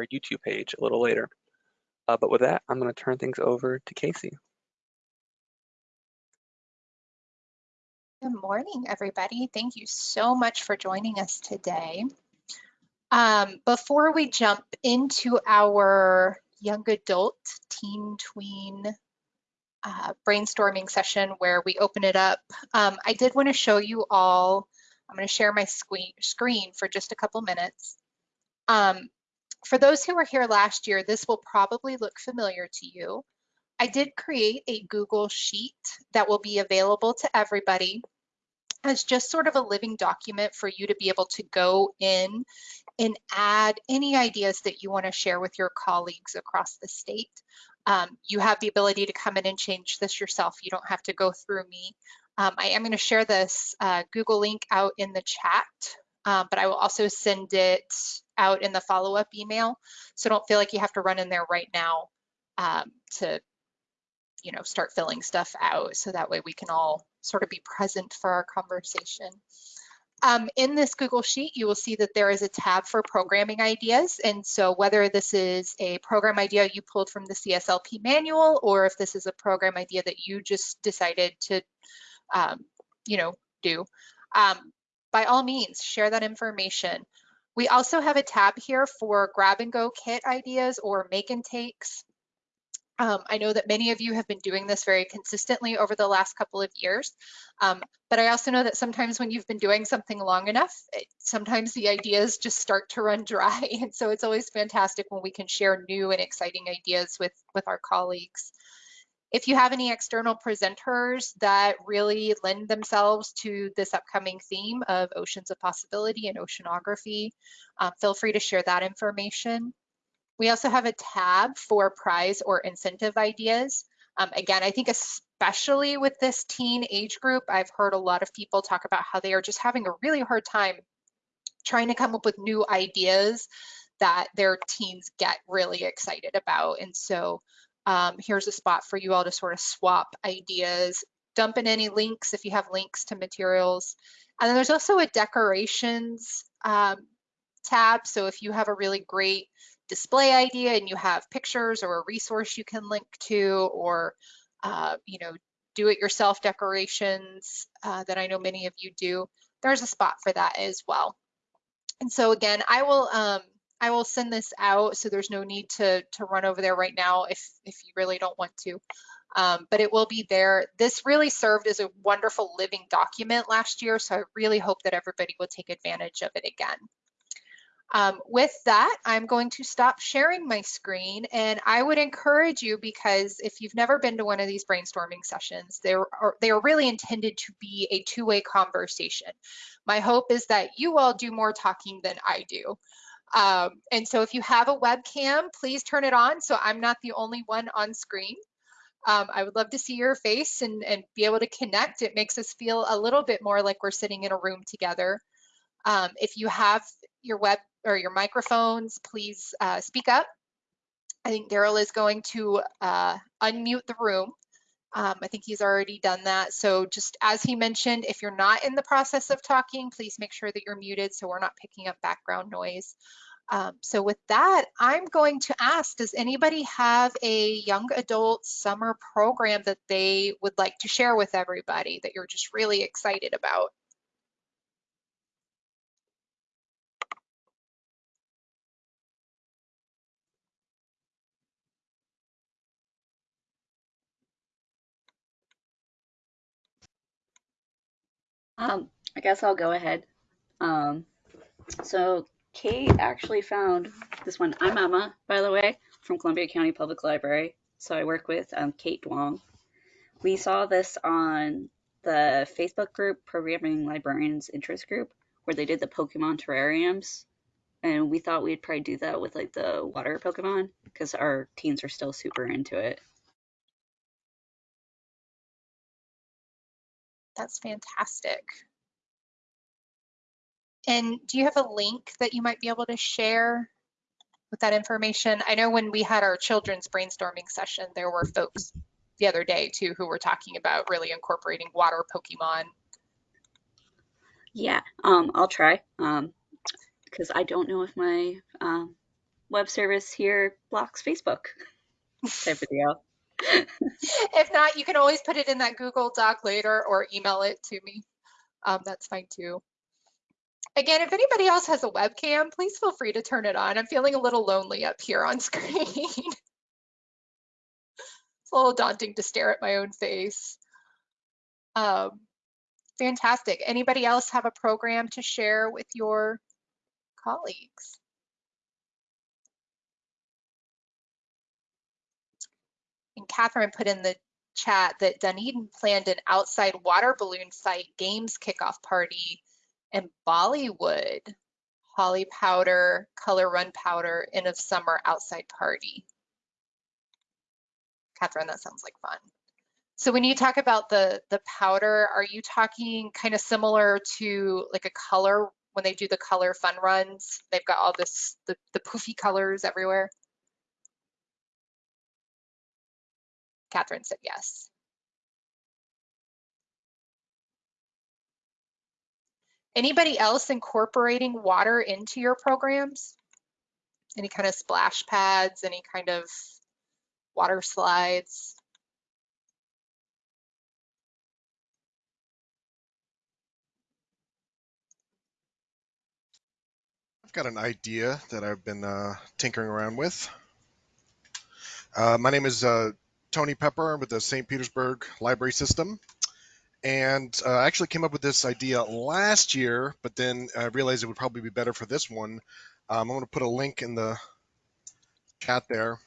our YouTube page a little later. Uh, but with that, I'm going to turn things over to Casey. Good morning, everybody. Thank you so much for joining us today. Um, before we jump into our young adult teen tween uh, brainstorming session where we open it up, um, I did want to show you all, I'm going to share my screen for just a couple minutes. Um, for those who were here last year, this will probably look familiar to you. I did create a Google Sheet that will be available to everybody as just sort of a living document for you to be able to go in and add any ideas that you want to share with your colleagues across the state. Um, you have the ability to come in and change this yourself. You don't have to go through me. Um, I am going to share this uh, Google link out in the chat, uh, but I will also send it out in the follow-up email. So don't feel like you have to run in there right now um, to, you know, start filling stuff out. So that way we can all sort of be present for our conversation. Um, in this Google Sheet, you will see that there is a tab for programming ideas. And so whether this is a program idea you pulled from the CSLP manual, or if this is a program idea that you just decided to, um, you know, do, um, by all means, share that information. We also have a tab here for grab and go kit ideas or make and takes. Um, I know that many of you have been doing this very consistently over the last couple of years, um, but I also know that sometimes when you've been doing something long enough, it, sometimes the ideas just start to run dry. And so it's always fantastic when we can share new and exciting ideas with, with our colleagues. If you have any external presenters that really lend themselves to this upcoming theme of oceans of possibility and oceanography, uh, feel free to share that information. We also have a tab for prize or incentive ideas. Um, again, I think especially with this teen age group, I've heard a lot of people talk about how they are just having a really hard time trying to come up with new ideas that their teens get really excited about. And so um, here's a spot for you all to sort of swap ideas, dump in any links if you have links to materials. And then there's also a decorations um, tab. So if you have a really great display idea and you have pictures or a resource you can link to or uh, you know do it yourself decorations uh, that I know many of you do there's a spot for that as well and so again I will um, I will send this out so there's no need to to run over there right now if if you really don't want to um, but it will be there. This really served as a wonderful living document last year, so I really hope that everybody will take advantage of it again. Um, with that, I'm going to stop sharing my screen and I would encourage you because if you've never been to one of these brainstorming sessions, they are, they are really intended to be a two-way conversation. My hope is that you all do more talking than I do. Um, and so if you have a webcam, please turn it on so I'm not the only one on screen. Um, I would love to see your face and, and be able to connect. It makes us feel a little bit more like we're sitting in a room together. Um, if you have your web or your microphones, please uh, speak up. I think Daryl is going to uh, unmute the room. Um, I think he's already done that. So just as he mentioned, if you're not in the process of talking, please make sure that you're muted so we're not picking up background noise. Um, so with that, I'm going to ask, does anybody have a young adult summer program that they would like to share with everybody that you're just really excited about? Um, I guess I'll go ahead. Um, so Kate actually found this one. I'm Emma, by the way, from Columbia County Public Library. So I work with um, Kate Duong. We saw this on the Facebook group, Programming Librarians Interest Group, where they did the Pokemon terrariums. And we thought we'd probably do that with like the water Pokemon because our teens are still super into it. That's fantastic. And do you have a link that you might be able to share with that information? I know when we had our children's brainstorming session, there were folks the other day too who were talking about really incorporating water Pokemon. Yeah, um, I'll try. Um, because I don't know if my um, web service here blocks Facebook type of deal. If not, you can always put it in that Google Doc later or email it to me. Um, that's fine too. Again, if anybody else has a webcam, please feel free to turn it on. I'm feeling a little lonely up here on screen. it's a little daunting to stare at my own face. Um, fantastic. Anybody else have a program to share with your colleagues? Catherine put in the chat that Dunedin planned an outside water balloon fight games kickoff party in Bollywood. Holi powder, color run powder, end of summer outside party. Catherine, that sounds like fun. So when you talk about the the powder, are you talking kind of similar to like a color when they do the color fun runs? They've got all this the, the poofy colors everywhere. Catherine said yes. Anybody else incorporating water into your programs? Any kind of splash pads, any kind of water slides? I've got an idea that I've been uh, tinkering around with. Uh, my name is uh, Tony Pepper with the St. Petersburg Library System. And uh, I actually came up with this idea last year, but then I realized it would probably be better for this one. Um, I'm going to put a link in the chat there.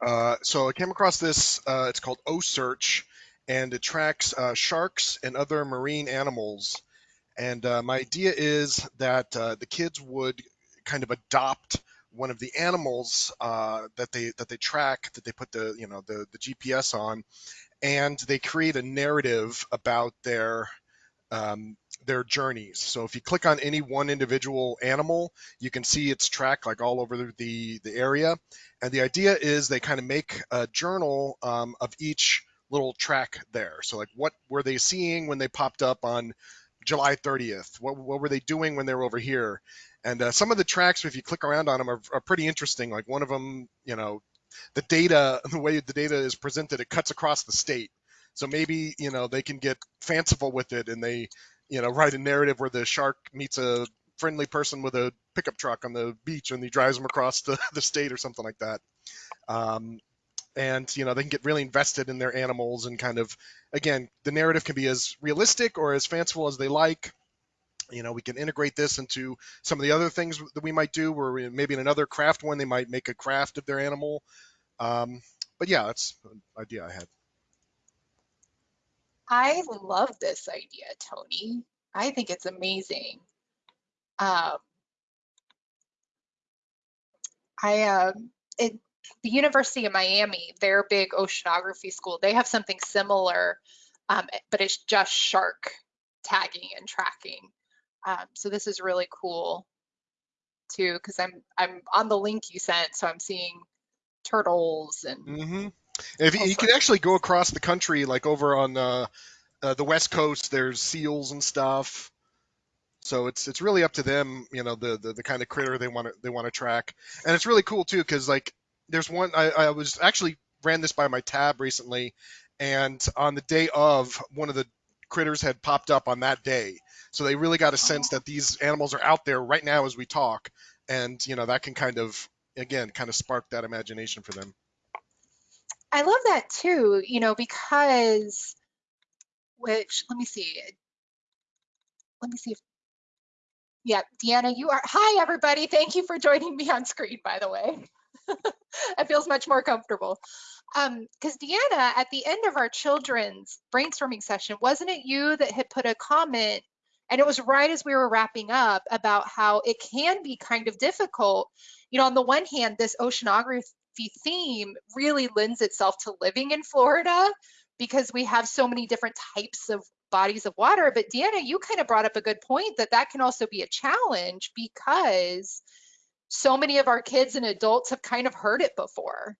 Uh, so I came across this, uh, it's called OCEARCH, and it tracks uh, sharks and other marine animals. And uh, my idea is that uh, the kids would kind of adopt one of the animals uh, that they that they track, that they put the you know the the GPS on, and they create a narrative about their um, their journeys. So if you click on any one individual animal, you can see its track like all over the the area. And the idea is they kind of make a journal um, of each little track there. So like what were they seeing when they popped up on July 30th? What, what were they doing when they were over here? And uh, some of the tracks, if you click around on them, are, are pretty interesting. Like one of them, you know, the data, the way the data is presented, it cuts across the state. So maybe you know they can get fanciful with it, and they, you know, write a narrative where the shark meets a friendly person with a pickup truck on the beach, and he drives them across the, the state or something like that. Um, and you know they can get really invested in their animals and kind of, again, the narrative can be as realistic or as fanciful as they like you know we can integrate this into some of the other things that we might do where we, maybe in another craft one they might make a craft of their animal um, but yeah that's an idea i had I love this idea, Tony. I think it's amazing. Um, I um, it, the University of Miami, their big oceanography school, they have something similar, um, but it's just shark tagging and tracking. Um, so this is really cool too, because I'm I'm on the link you sent, so I'm seeing turtles and mm-hmm. if you, you can actually go across the country like over on uh, uh, the west coast there's seals and stuff so it's it's really up to them you know the the, the kind of critter they want to they want to track and it's really cool too because like there's one I, I was actually ran this by my tab recently and on the day of one of the critters had popped up on that day so they really got a oh. sense that these animals are out there right now as we talk and you know that can kind of again kind of spark that imagination for them I love that too, you know, because which let me see. Let me see if yeah, Deanna, you are hi everybody. Thank you for joining me on screen, by the way. it feels much more comfortable. Um, because Deanna, at the end of our children's brainstorming session, wasn't it you that had put a comment and it was right as we were wrapping up about how it can be kind of difficult. You know, on the one hand, this oceanography theme really lends itself to living in Florida because we have so many different types of bodies of water. But Deanna, you kind of brought up a good point that that can also be a challenge because so many of our kids and adults have kind of heard it before.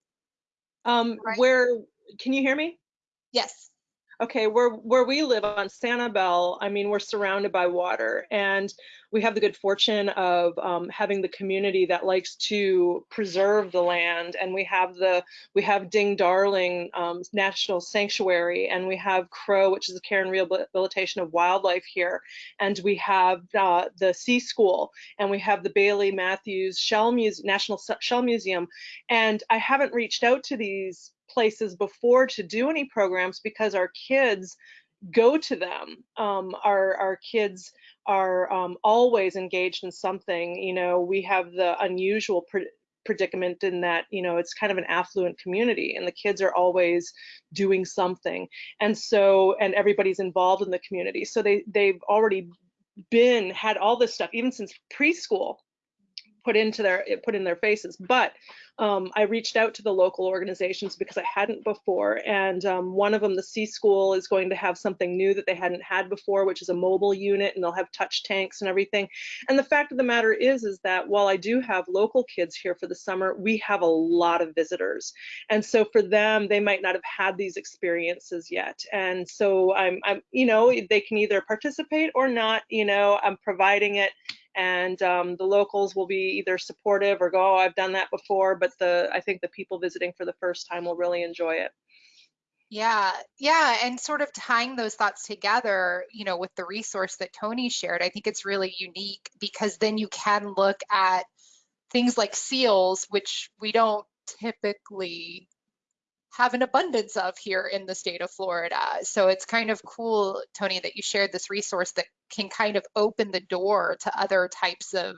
Um, Right. where, can you hear me? Yes. Okay, where where we live on Sanibel, I mean, we're surrounded by water, and we have the good fortune of um, having the community that likes to preserve the land, and we have the we have Ding Darling um, National Sanctuary, and we have CROW, which is the care and rehabilitation of wildlife here, and we have uh, the Sea School, and we have the Bailey Matthews Shell Muse National Shell Museum, and I haven't reached out to these places before to do any programs because our kids go to them. Um, our, our kids are um, always engaged in something. You know, we have the unusual pre predicament in that, you know, it's kind of an affluent community and the kids are always doing something. And so, and everybody's involved in the community. So they, they've already been, had all this stuff, even since preschool put into their, put in their faces. But um, I reached out to the local organizations because I hadn't before. And um, one of them, the Sea School, is going to have something new that they hadn't had before, which is a mobile unit, and they'll have touch tanks and everything. And the fact of the matter is, is that while I do have local kids here for the summer, we have a lot of visitors. And so for them, they might not have had these experiences yet. And so I'm, I'm you know, they can either participate or not, you know, I'm providing it and um, the locals will be either supportive or go, oh, I've done that before, but the I think the people visiting for the first time will really enjoy it. Yeah, yeah, and sort of tying those thoughts together, you know, with the resource that Tony shared, I think it's really unique because then you can look at things like seals, which we don't typically have an abundance of here in the state of Florida. So it's kind of cool, Tony, that you shared this resource that can kind of open the door to other types of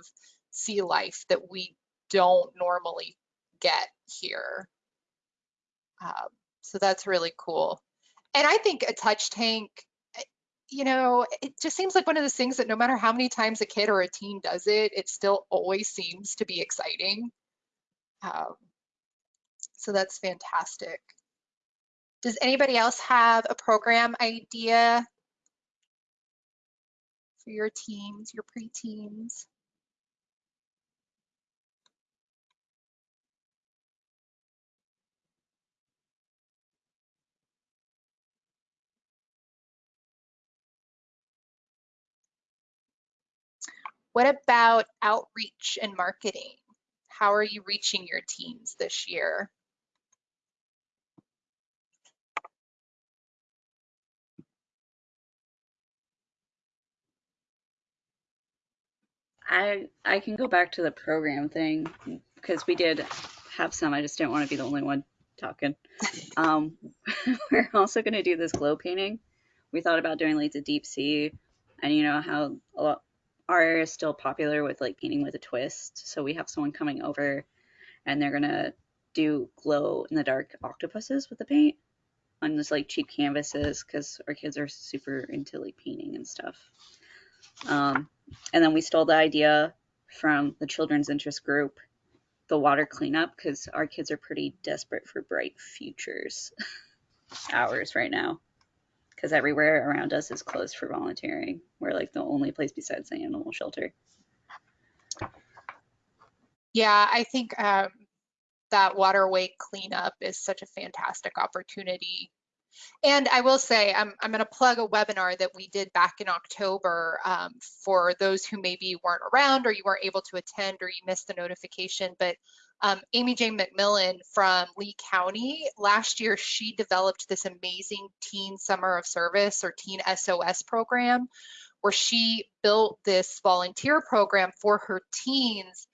sea life that we don't normally get here. Um, so that's really cool. And I think a touch tank, you know, it just seems like one of those things that no matter how many times a kid or a teen does it, it still always seems to be exciting. Um, so that's fantastic. Does anybody else have a program idea for your teams, your preteens? What about outreach and marketing? How are you reaching your teams this year? I I can go back to the program thing because we did have some. I just didn't want to be the only one talking. Um, we're also going to do this glow painting. We thought about doing like the deep sea, and you know how a lot our area is still popular with like painting with a twist. So we have someone coming over, and they're gonna do glow in the dark octopuses with the paint on this like cheap canvases because our kids are super into like painting and stuff. Um, and then we stole the idea from the children's interest group, the water cleanup, because our kids are pretty desperate for bright futures hours right now. Because everywhere around us is closed for volunteering. We're like the only place besides the animal shelter. Yeah, I think um, that waterway cleanup is such a fantastic opportunity and I will say, I'm, I'm going to plug a webinar that we did back in October um, for those who maybe weren't around or you weren't able to attend or you missed the notification. But um, Amy Jane McMillan from Lee County, last year she developed this amazing Teen Summer of Service or Teen SOS program where she built this volunteer program for her teens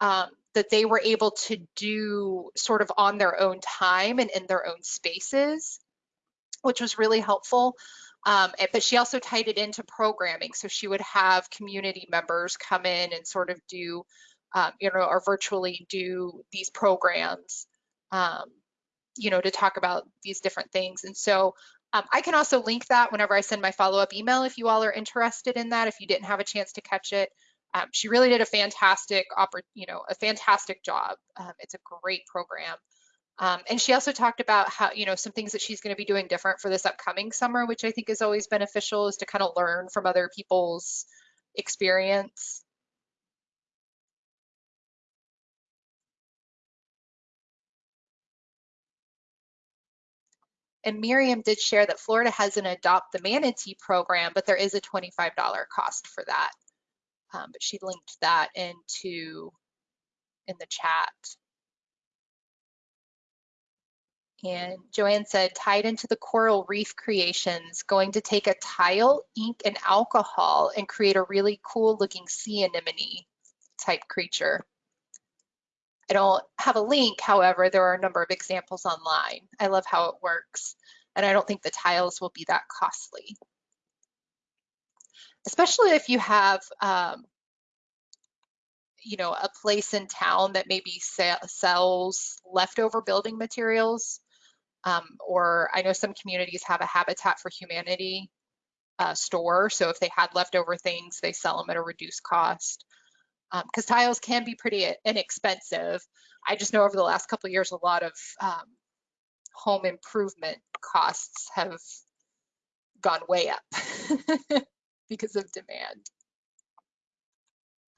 um, that they were able to do sort of on their own time and in their own spaces which was really helpful. Um, but she also tied it into programming. So she would have community members come in and sort of do, um, you know, or virtually do these programs, um, you know, to talk about these different things. And so um, I can also link that whenever I send my follow-up email if you all are interested in that, if you didn't have a chance to catch it. Um, she really did a fantastic, you know, a fantastic job. Um, it's a great program. Um, and she also talked about how, you know, some things that she's going to be doing different for this upcoming summer, which I think is always beneficial is to kind of learn from other people's experience. And Miriam did share that Florida has an Adopt the Manatee program, but there is a $25 cost for that. Um, but she linked that into in the chat. And Joanne said, tied into the coral reef creations, going to take a tile, ink, and alcohol and create a really cool looking sea anemone type creature. I don't have a link, however, there are a number of examples online. I love how it works, and I don't think the tiles will be that costly. Especially if you have, um, you know, a place in town that maybe sells leftover building materials. Um, or I know some communities have a Habitat for Humanity uh, store. So if they had leftover things, they sell them at a reduced cost because um, tiles can be pretty inexpensive. I just know over the last couple years, a lot of um, home improvement costs have gone way up because of demand.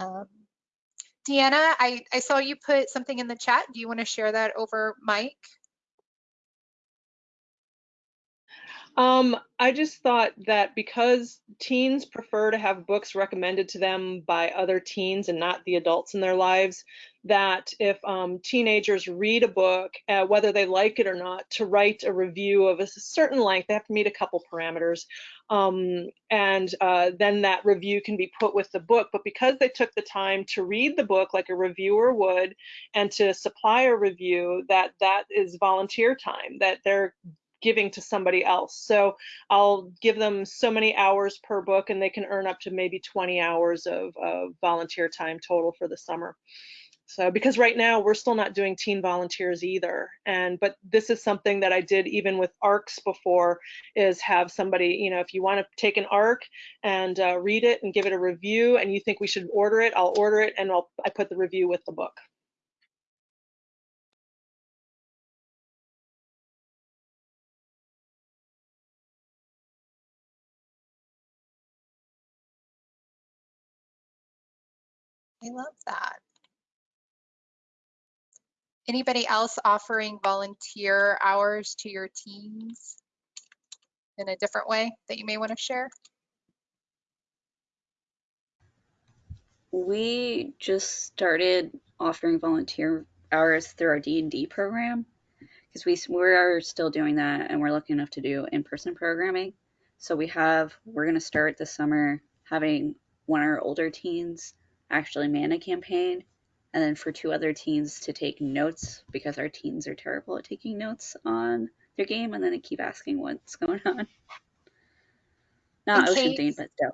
Um, Deanna, I, I saw you put something in the chat. Do you want to share that over Mike? Um, I just thought that because teens prefer to have books recommended to them by other teens and not the adults in their lives, that if um, teenagers read a book, uh, whether they like it or not, to write a review of a certain length, they have to meet a couple parameters, um, and uh, then that review can be put with the book. But because they took the time to read the book like a reviewer would, and to supply a review, that that is volunteer time. That they're giving to somebody else. So I'll give them so many hours per book and they can earn up to maybe 20 hours of, of volunteer time total for the summer. So because right now we're still not doing teen volunteers either. And but this is something that I did even with ARCs before is have somebody, you know, if you want to take an ARC and uh, read it and give it a review and you think we should order it, I'll order it and I'll I put the review with the book. I love that. Anybody else offering volunteer hours to your teams in a different way that you may want to share? We just started offering volunteer hours through our D&D program because we, we are still doing that and we're lucky enough to do in-person programming. So we have, we're going to start this summer having one of our older teens actually man a campaign, and then for two other teens to take notes because our teens are terrible at taking notes on their game, and then they keep asking what's going on. Not And Ocean Kate- themed, but still.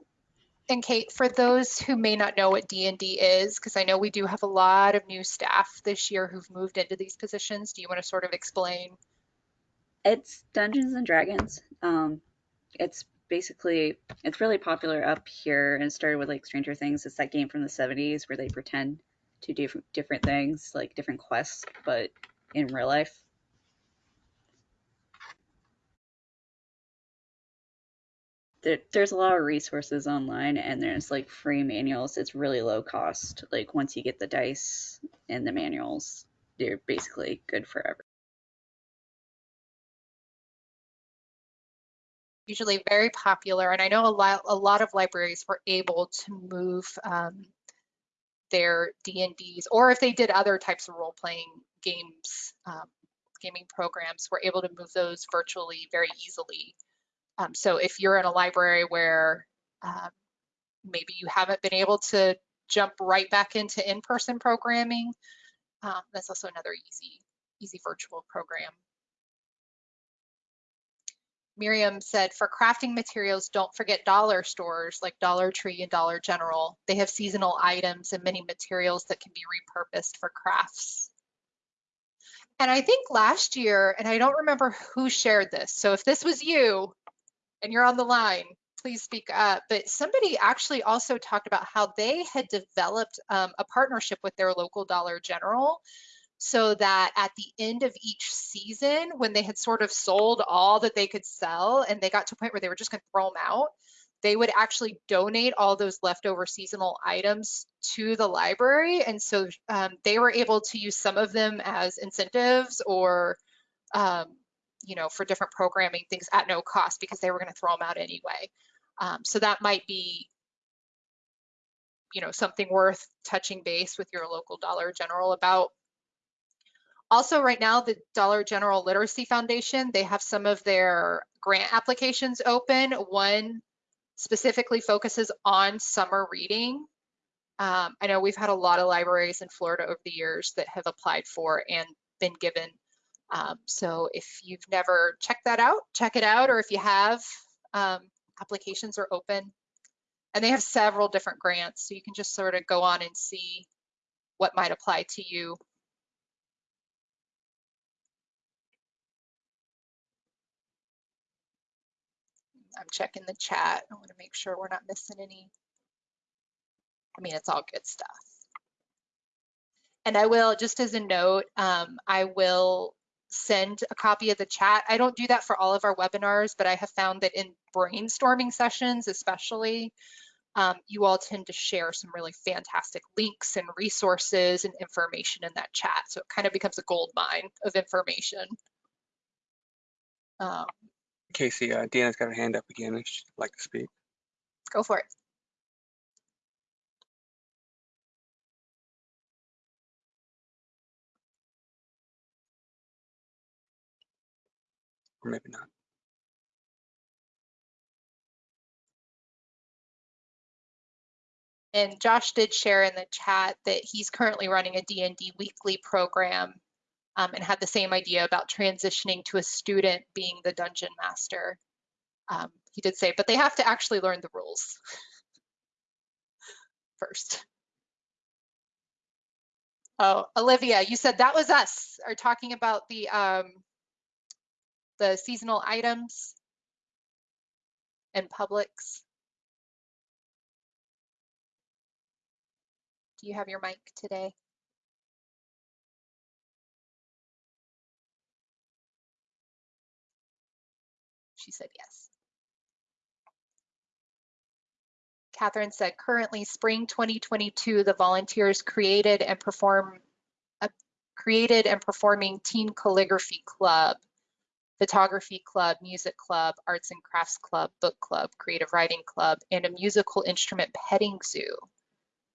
And Kate, for those who may not know what D&D is, because I know we do have a lot of new staff this year who've moved into these positions, do you want to sort of explain? It's Dungeons and Dragons. Um, it's basically it's really popular up here and started with like Stranger Things. It's that game from the 70s where they pretend to do different things, like different quests, but in real life. There, there's a lot of resources online and there's like free manuals. It's really low cost. Like once you get the dice and the manuals, they're basically good forever. Usually very popular. And I know a lot, a lot of libraries were able to move um, their D&Ds, or if they did other types of role-playing games, um, gaming programs, were able to move those virtually very easily. Um, so if you're in a library where um, maybe you haven't been able to jump right back into in-person programming, um, that's also another easy, easy virtual program. Miriam said, for crafting materials, don't forget dollar stores like Dollar Tree and Dollar General. They have seasonal items and many materials that can be repurposed for crafts. And I think last year, and I don't remember who shared this, so if this was you and you're on the line, please speak up. But somebody actually also talked about how they had developed um, a partnership with their local Dollar General so that at the end of each season, when they had sort of sold all that they could sell and they got to a point where they were just going to throw them out, they would actually donate all those leftover seasonal items to the library. And so um, they were able to use some of them as incentives or um, you know, for different programming things at no cost because they were going to throw them out anyway. Um, so that might be, you know, something worth touching base with your local Dollar General about. Also, right now, the Dollar General Literacy Foundation, they have some of their grant applications open. One specifically focuses on summer reading. Um, I know we've had a lot of libraries in Florida over the years that have applied for and been given. Um, so if you've never checked that out, check it out. Or if you have, um, applications are open. And they have several different grants. So you can just sort of go on and see what might apply to you. Checking the chat. I want to make sure we're not missing any. I mean, it's all good stuff. And I will, just as a note, um, I will send a copy of the chat. I don't do that for all of our webinars, but I have found that in brainstorming sessions, especially, um, you all tend to share some really fantastic links and resources and information in that chat. So it kind of becomes a gold mine of information. Um, Casey, uh, Deanna's got her hand up again if she'd like to speak. go for it. Or maybe not. And Josh did share in the chat that he's currently running a D&D weekly program um, and had the same idea about transitioning to a student being the dungeon master. Um, he did say, but they have to actually learn the rules first. Oh, Olivia, you said that was us, are talking about the um, the seasonal items and Publix. Do you have your mic today? She said yes. Catherine said currently spring 2022, the volunteers created and perform uh, created and performing teen calligraphy club, photography club, music club, arts and crafts club, book club, creative writing club, and a musical instrument petting zoo.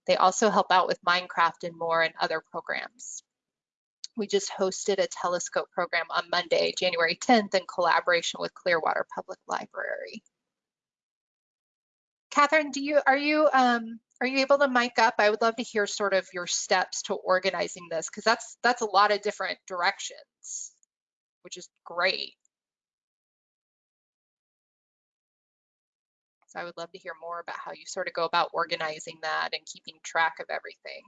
They also help out with Minecraft and more and other programs. We just hosted a telescope program on Monday, January 10th in collaboration with Clearwater Public Library. Catherine, do you are you um, are you able to mic up? I would love to hear sort of your steps to organizing this because that's that's a lot of different directions, which is great. So I would love to hear more about how you sort of go about organizing that and keeping track of everything.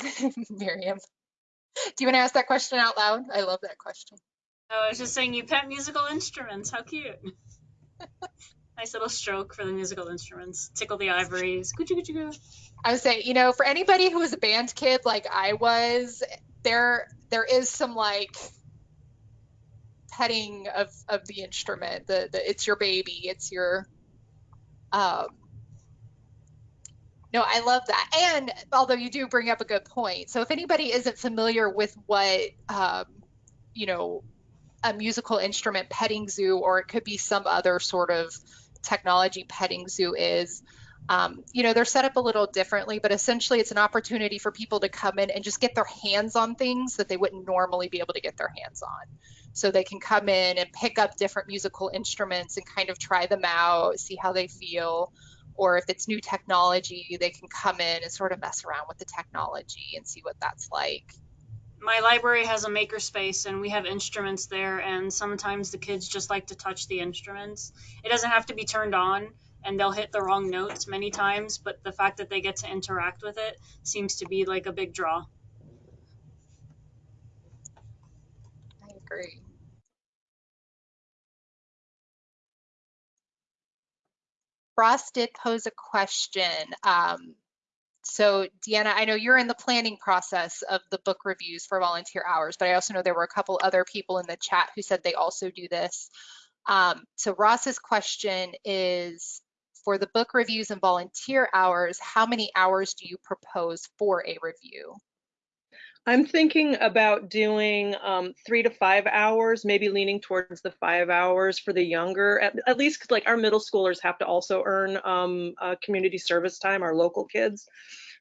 Miriam, do you want to ask that question out loud? I love that question. I was just saying you pet musical instruments. How cute. nice little stroke for the musical instruments. Tickle the ivories. Coochie coochie coo. I would say, you know, for anybody who was a band kid like I was, there there is some like petting of of the instrument. The the it's your baby. It's your um no, I love that. And although you do bring up a good point. So if anybody isn't familiar with what um, you know, a musical instrument petting zoo, or it could be some other sort of technology petting zoo is, um, you know, they're set up a little differently, but essentially it's an opportunity for people to come in and just get their hands on things that they wouldn't normally be able to get their hands on. So they can come in and pick up different musical instruments and kind of try them out, see how they feel. Or if it's new technology, they can come in and sort of mess around with the technology and see what that's like. My library has a makerspace and we have instruments there and sometimes the kids just like to touch the instruments. It doesn't have to be turned on and they'll hit the wrong notes many times, but the fact that they get to interact with it seems to be like a big draw. I agree. Ross did pose a question. Um, so Deanna, I know you're in the planning process of the book reviews for volunteer hours, but I also know there were a couple other people in the chat who said they also do this. Um, so Ross's question is for the book reviews and volunteer hours, how many hours do you propose for a review? I'm thinking about doing um, three to five hours, maybe leaning towards the five hours for the younger, at, at least 'cause, like our middle schoolers have to also earn um, uh, community service time, our local kids.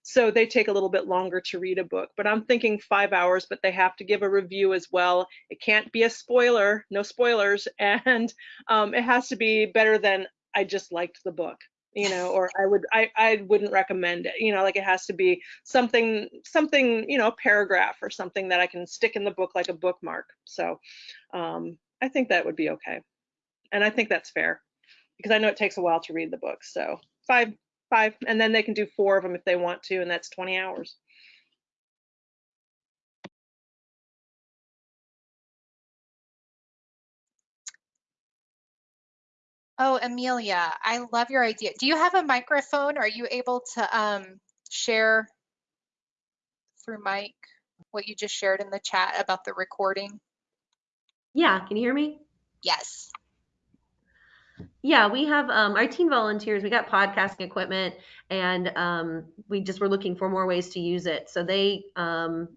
So they take a little bit longer to read a book, but I'm thinking five hours, but they have to give a review as well. It can't be a spoiler, no spoilers, and um, it has to be better than I just liked the book you know or i would i i wouldn't recommend it you know like it has to be something something you know a paragraph or something that i can stick in the book like a bookmark. So um i think that would be okay. And i think that's fair because i know it takes a while to read the book so five five and then they can do four of them if they want to and that's 20 hours Oh, Amelia, I love your idea. Do you have a microphone? Are you able to um, share through mic what you just shared in the chat about the recording? Yeah, can you hear me? Yes. Yeah, we have um, our teen volunteers. We got podcasting equipment, and um, we just were looking for more ways to use it. So they um,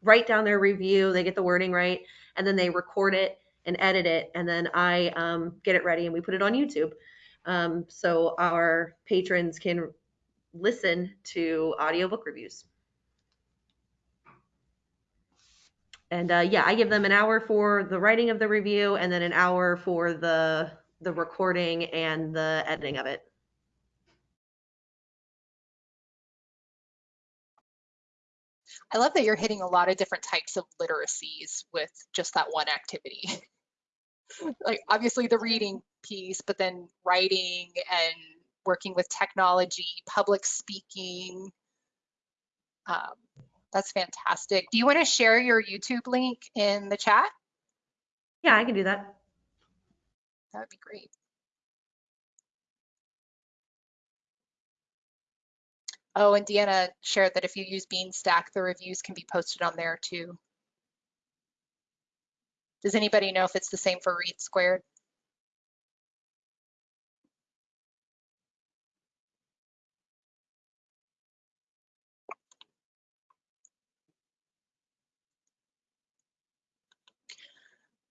write down their review, they get the wording right, and then they record it and edit it, and then I um, get it ready and we put it on YouTube. Um, so our patrons can listen to audiobook reviews. And uh, yeah, I give them an hour for the writing of the review and then an hour for the the recording and the editing of it. I love that you're hitting a lot of different types of literacies with just that one activity. like obviously the reading piece, but then writing and working with technology, public speaking. Um, that's fantastic. Do you want to share your YouTube link in the chat? Yeah, I can do that. That would be great. Oh, and Deanna shared that if you use Beanstack, the reviews can be posted on there too. Does anybody know if it's the same for READsquared?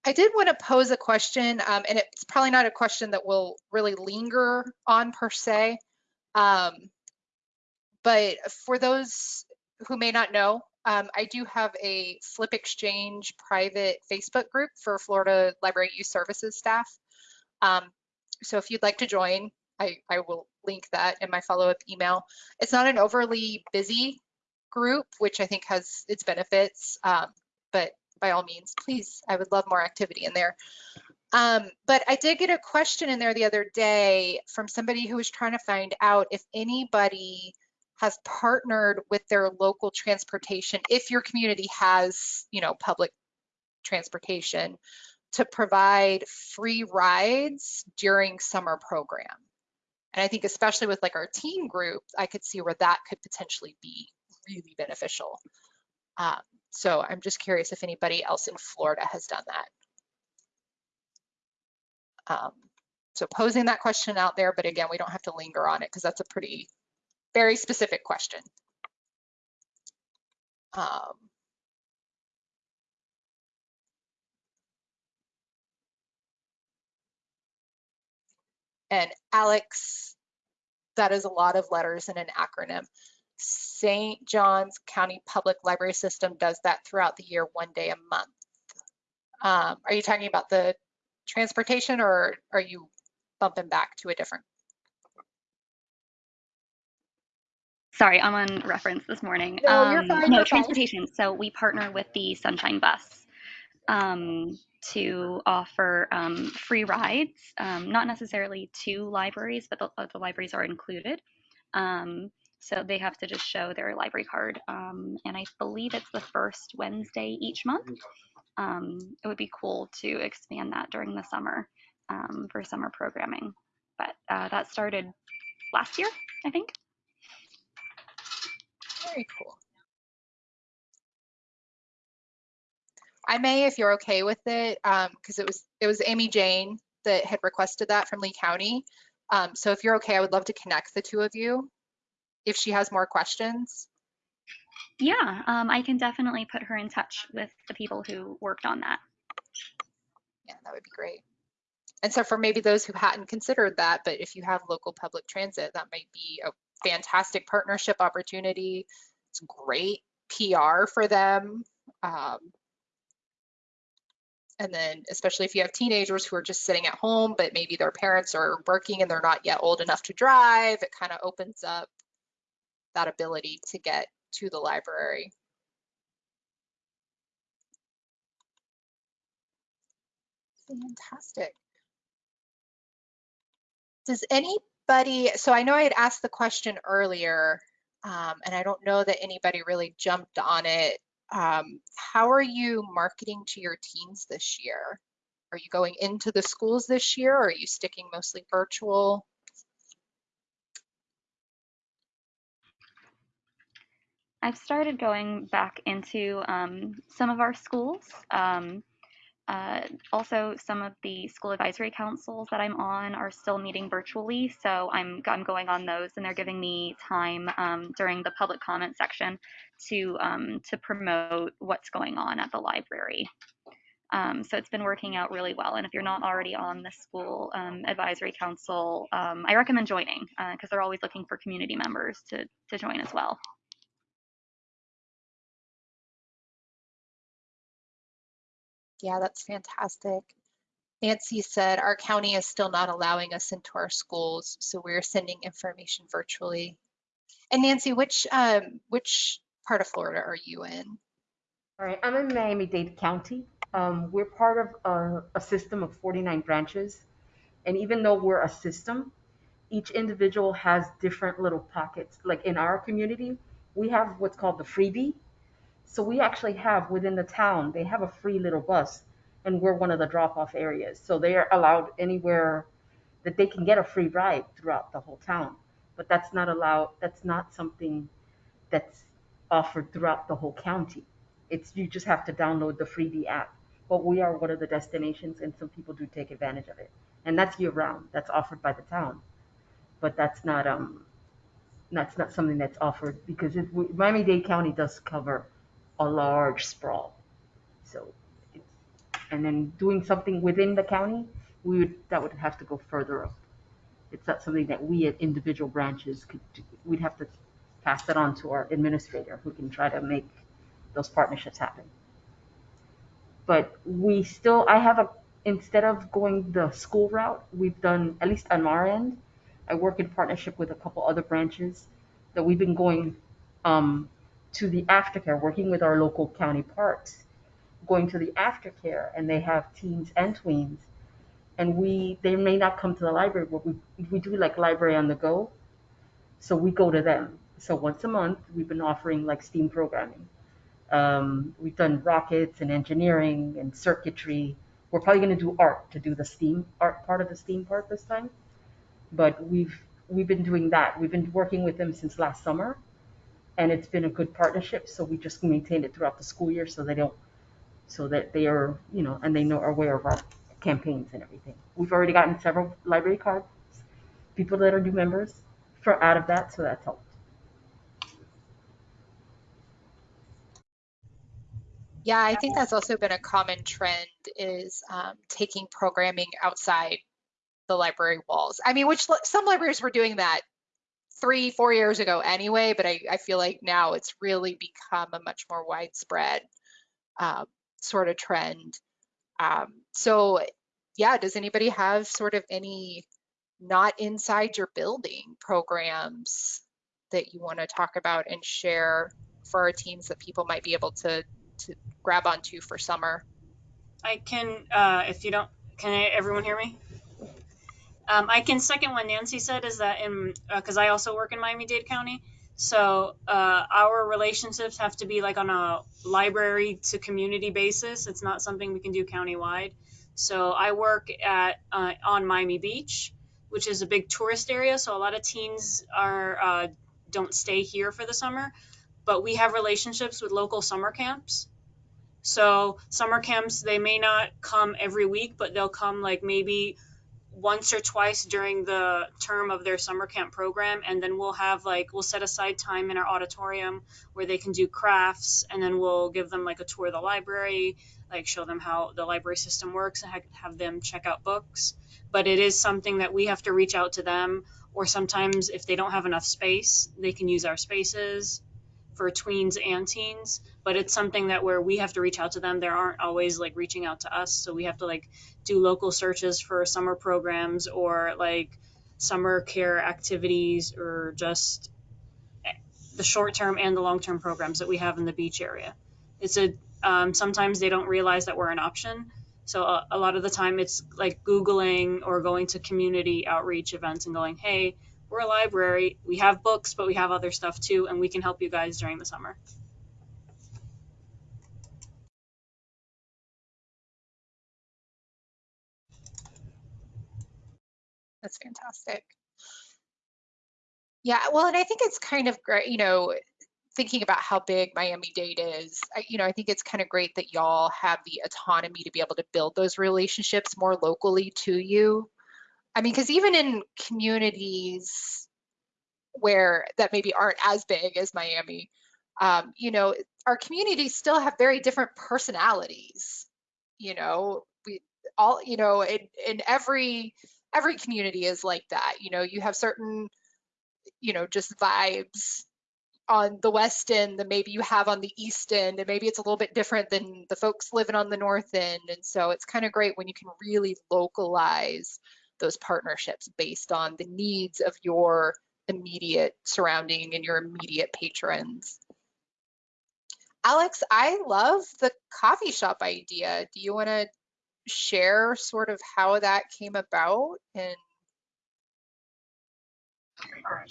I did want to pose a question, um, and it's probably not a question that will really linger on per se. Um, but for those who may not know, um, I do have a Flip Exchange private Facebook group for Florida Library Youth Services staff. Um, so if you'd like to join, I, I will link that in my follow-up email. It's not an overly busy group, which I think has its benefits, um, but by all means, please, I would love more activity in there. Um, but I did get a question in there the other day from somebody who was trying to find out if anybody has partnered with their local transportation, if your community has, you know, public transportation, to provide free rides during summer program. And I think especially with like our teen group, I could see where that could potentially be really beneficial. Um, so I'm just curious if anybody else in Florida has done that. Um, so posing that question out there, but again, we don't have to linger on it because that's a pretty very specific question. Um, and Alex, that is a lot of letters in an acronym. St. John's County Public Library System does that throughout the year, one day a month. Um, are you talking about the transportation or are you bumping back to a different Sorry, I'm on reference this morning. No, you're Um, fine, no, you're fine. transportation. So we partner with the Sunshine Bus um, to offer um, free rides, um, not necessarily to libraries, but the, uh, the libraries are included. Um, so they have to just show their library card. Um, and I believe it's the first Wednesday each month. Um, it would be cool to expand that during the summer um, for summer programming. But uh, that started last year, I think. Very cool. I may, if you're okay with it, because it was it was Amy Jane that had requested that from Lee County. Um, so if you're okay, I would love to connect the two of you if she has more questions. Yeah, um, I can definitely put her in touch with the people who worked on that. Yeah, that would be great. And so for maybe those who hadn't considered that, but if you have local public transit, that might be a fantastic partnership opportunity. It's great PR for them. Um, and then especially if you have teenagers who are just sitting at home, but maybe their parents are working and they're not yet old enough to drive, it kind of opens up that ability to get to the library. Fantastic. Does anybody, so I know I had asked the question earlier, um, and I don't know that anybody really jumped on it. Um, how are you marketing to your teens this year? Are you going into the schools this year or are you sticking mostly virtual? I've started going back into um, some of our schools. Um, uh, also, some of the school advisory councils that I'm on are still meeting virtually, so I'm I'm going on those, and they're giving me time um, during the public comment section to um, to promote what's going on at the library. Um, so it's been working out really well. And if you're not already on the school um, advisory council, um, I recommend joining because uh, they're always looking for community members to to join as well. Yeah, that's fantastic. Nancy said our county is still not allowing us into our schools, so we're sending information virtually. And Nancy, which um, which part of Florida are you in? All right, I'm in Miami-Dade County. Um, we're part of a, a system of 49 branches, and even though we're a system, each individual has different little pockets. Like in our community, we have what's called the Freebee, so we actually have within the town, they have a free little bus, and we're one of the drop off areas. So they are allowed anywhere that they can get a free ride throughout the whole town. But that's not allowed, that's not something that's offered throughout the whole county. It's you just have to download the Freebee app. But we are one of the destinations, and some people do take advantage of it. And that's year round. That's offered by the town. But that's not um that's not something that's offered because it, Miami-Dade County does cover a large sprawl. So, and then doing something within the county, we would that would have to go further up. It's not something that we at individual branches could do. We'd have to pass that on to our administrator who can try to make those partnerships happen. But we still, I have a, instead of going the school route, we've done, at least on our end, I work in partnership with a couple other branches that we've been going um, to the aftercare, working with our local county parks, going to the aftercare, and they have teens and tweens. And we, they may not come to the library, but we, we do like library on the go. So we go to them. So once a month, we've been offering like STEAM programming. Um, we've done rockets and engineering and circuitry. We're probably going to do art to do the STEAM art part of the STEAM part this time. But we've we've been doing that. We've been working with them since last summer, and it's been a good partnership. So we just maintain it throughout the school year, so they don't, so that they are, you know, and they know are aware of our campaigns and everything. We've already gotten several library cards, people that are new members, for out of that, so that's helped. Yeah, I think that's also been a common trend is um, taking programming outside the library walls. I mean, which some libraries were doing that three, four years ago anyway, but I, I feel like now it's really become a much more widespread um, sort of trend. Um, so yeah, does anybody have sort of any not inside your building programs that you want to talk about and share for our teams that people might be able to, to grab onto for summer? I can, uh, if you don't, can I, everyone hear me? Um, I can second what Nancy said is that in because uh, I also work in Miami Dade County, so uh, our relationships have to be like on a library to community basis. It's not something we can do countywide. So I work at uh, on Miami Beach, which is a big tourist area. So a lot of teens are uh, don't stay here for the summer, but we have relationships with local summer camps. So summer camps they may not come every week, but they'll come like maybe once or twice during the term of their summer camp program and then we'll have like we'll set aside time in our auditorium where they can do crafts and then we'll give them like a tour of the library like show them how the library system works and have them check out books. But it is something that we have to reach out to them or sometimes if they don't have enough space they can use our spaces for tweens and teens but it's something that where we have to reach out to them there aren't always like reaching out to us so we have to like do local searches for summer programs or like summer care activities or just the short term and the long term programs that we have in the beach area. It's a um, sometimes they don't realize that we're an option. So a, a lot of the time it's like Googling or going to community outreach events and going, hey, we're a library. We have books, but we have other stuff too, and we can help you guys during the summer. That's fantastic. Yeah, well, and I think it's kind of great, you know, thinking about how big Miami Dade is, I, you know, I think it's kind of great that y'all have the autonomy to be able to build those relationships more locally to you. I mean, because even in communities where that maybe aren't as big as Miami, um, you know, our communities still have very different personalities. You know, we all, you know, in, in every every community is like that. You know, you have certain, you know, just vibes on the west end that maybe you have on the east end and maybe it's a little bit different than the folks living on the north end and so it's kind of great when you can really localize those partnerships based on the needs of your immediate surrounding and your immediate patrons. Alex i love the coffee shop idea. Do you want to share sort of how that came about and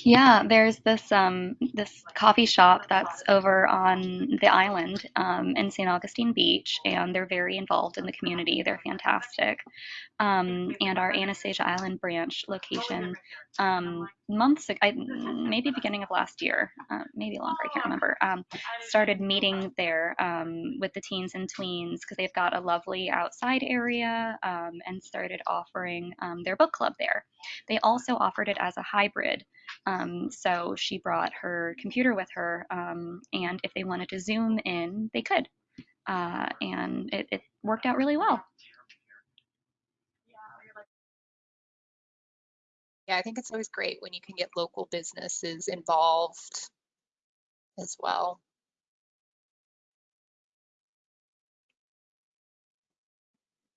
Yeah, there's this um this coffee shop that's over on the island um, in St. Augustine Beach, and they're very involved in the community. They're fantastic. Um, and our Anastasia Island branch location, um, months ago, I, maybe beginning of last year, uh, maybe longer, I can't remember, um, started meeting there um, with the teens and tweens because they've got a lovely outside area um, and started offering um, their book club there. They also offered it as a hybrid. Um, so she brought her computer with her, um, and if they wanted to Zoom in, they could. Uh, and it, it worked out really well. Yeah i think it's always great when you can get local businesses involved as well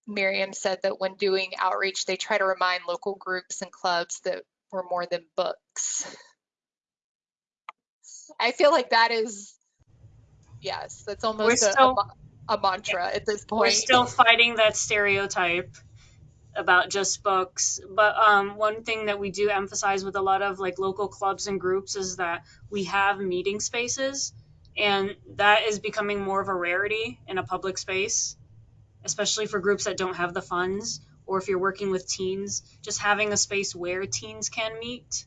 Miriam said that when doing outreach, they try to remind local groups and clubs that we're more than books. I feel like that is, yes, that's almost a, a still- ma- a mantra at this point. We're still fighting that stereotype about just books. But um, one thing that we do emphasize with a lot of like local clubs and groups is that we have meeting spaces, and that is becoming more of a rarity in a public space, especially for groups that don't have the funds or if you're working with teens. Just having a space where teens can meet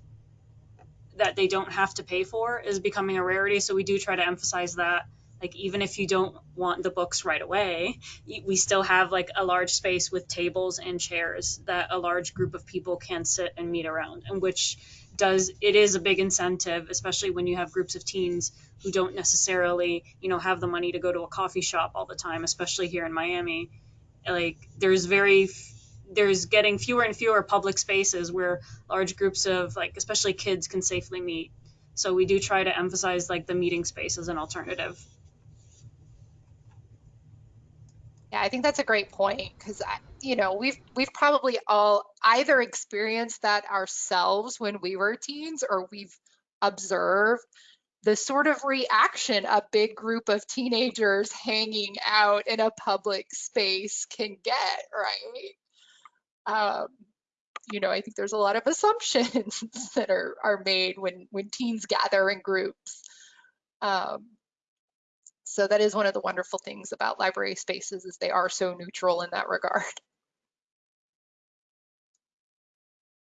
that they don't have to pay for is becoming a rarity. So we do try to emphasize that. Like even if you don't want the books right away, we still have like a large space with tables and chairs that a large group of people can sit and meet around, and which does it is a big incentive, especially when you have groups of teens who don't necessarily you know have the money to go to a coffee shop all the time, especially here in Miami. Like there's very there's getting fewer and fewer public spaces where large groups of like especially kids can safely meet. So we do try to emphasize like the meeting space as an alternative. Yeah, I think that's a great point because you know we've we've probably all either experienced that ourselves when we were teens or we've observed the sort of reaction a big group of teenagers hanging out in a public space can get, right? Um, you know, I think there's a lot of assumptions that are are made when when teens gather in groups. Um, so that is one of the wonderful things about library spaces is they are so neutral in that regard.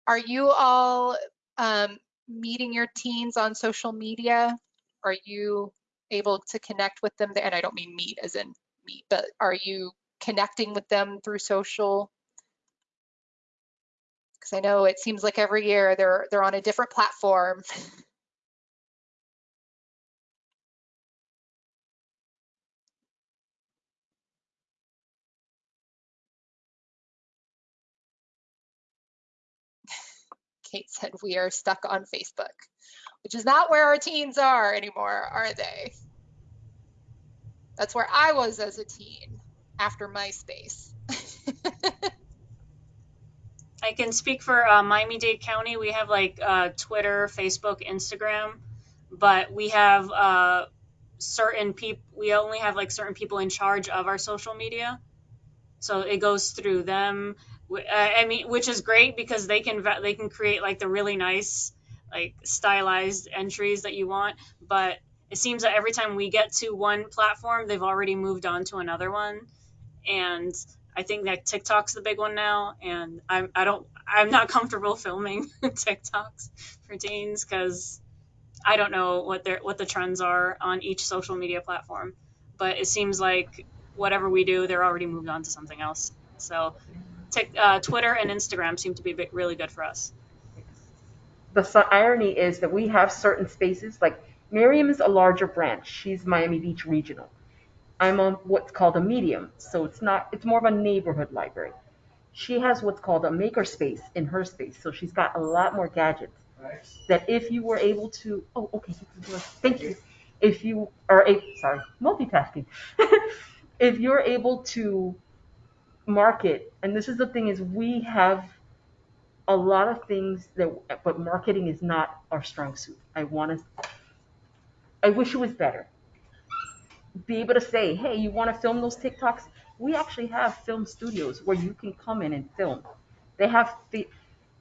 Are you all um, meeting your teens on social media? Are you able to connect with them? And I don't mean meet as in meet, but are you connecting with them through social? Because I know it seems like every year they're they're on a different platform. Said we are stuck on Facebook, which is not where our teens are anymore, are they? That's where I was as a teen after MySpace. I can speak for uh, Miami-Dade County. We have like uh, Twitter, Facebook, Instagram, but we have uh, certain people. We only have like certain people in charge of our social media, so it goes through them. Wh- uh, I mean, which is great because they can they can create like the really nice, like stylized entries that you want. But it seems that every time we get to one platform, they've already moved on to another one, and I think that TikTok's the big one now, and I'm I don't I'm not comfortable filming TikToks for teens because I don't know what their what the trends are on each social media platform. But it seems like whatever we do, they're already moved on to something else. So, uh, Twitter and Instagram seem to be bi- really good for us. The irony is that we have certain spaces, like Miriam is a larger branch. She's Miami Beach Regional. I'm on what's called a medium, so it's not. It's more of a neighborhood library. She has what's called a makerspace in her space, so she's got a lot more gadgets. That if you were able to, oh, okay, thank you. If you are a sorry, multitasking. if you're able to market, and this is the thing is we have a lot of things that, but marketing is not our strong suit. I want to. I wish it was better be able to say, hey, you want to film those TikToks? We actually have film studios where you can come in and film. They have, the,